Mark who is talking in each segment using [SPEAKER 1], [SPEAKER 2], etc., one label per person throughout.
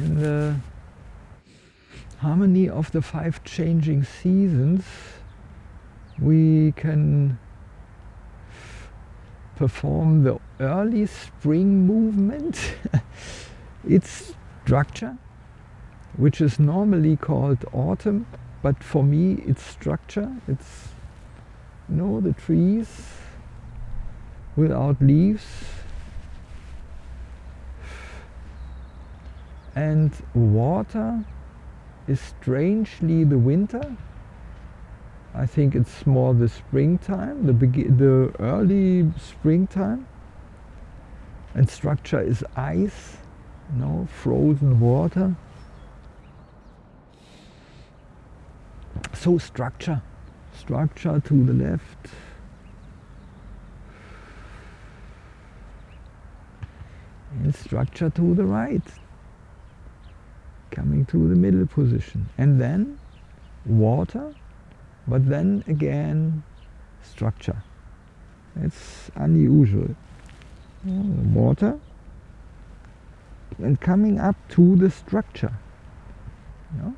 [SPEAKER 1] in the harmony of the five changing seasons, we can perform the early spring movement. it's structure, which is normally called autumn, but for me it's structure. It's, you know, the trees without leaves. And water is strangely the winter. I think it's more the springtime, the, the early springtime. And structure is ice, know, frozen water. So structure, structure to the left. And structure to the right coming to the middle position. And then water but then again structure. It's unusual. Water and coming up to the structure. You know?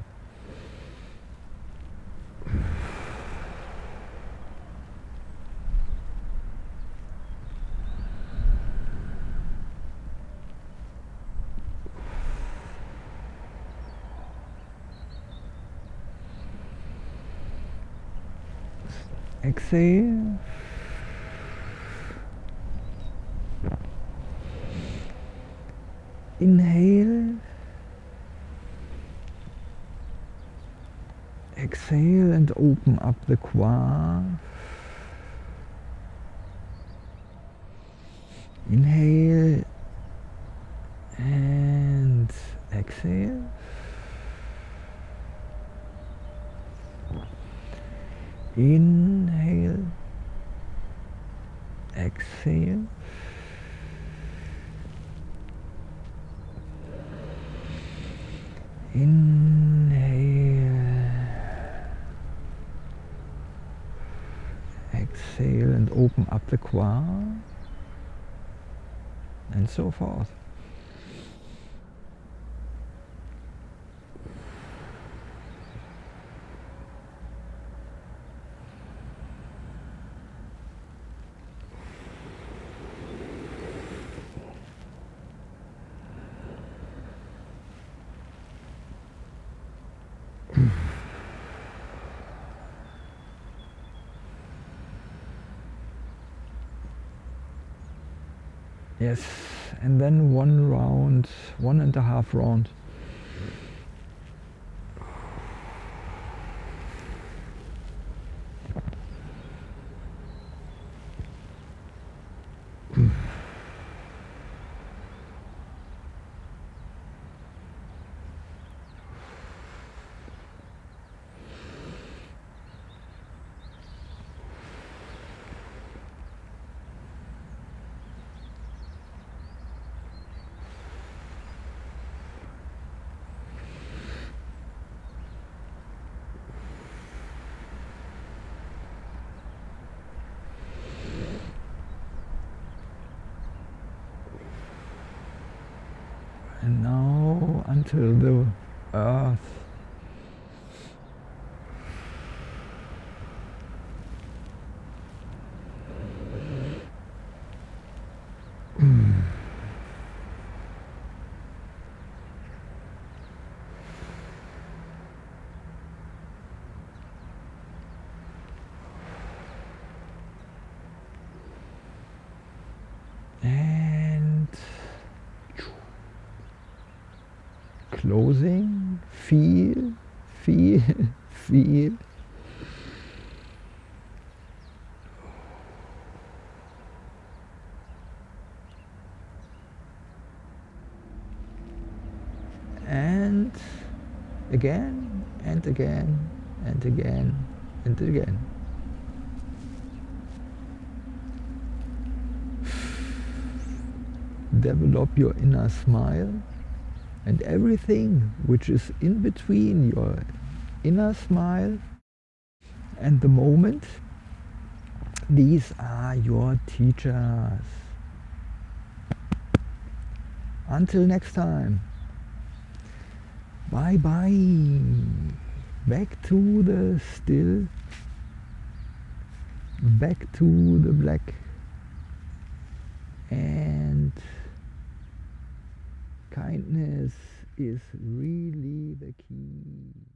[SPEAKER 1] Exhale. Inhale. Exhale and open up the kua inhale and exhale. Inhale, exhale. Inhale, exhale and open up the qua and so forth. Yes, and then one round, one and a half round. And now until the earth closing, feel, feel, feel. And again, and again, and again, and again. Develop your inner smile and everything which is in between your inner smile and the moment these are your teachers until next time Bye bye. Back to the still. Back to the black. And kindness is really the key.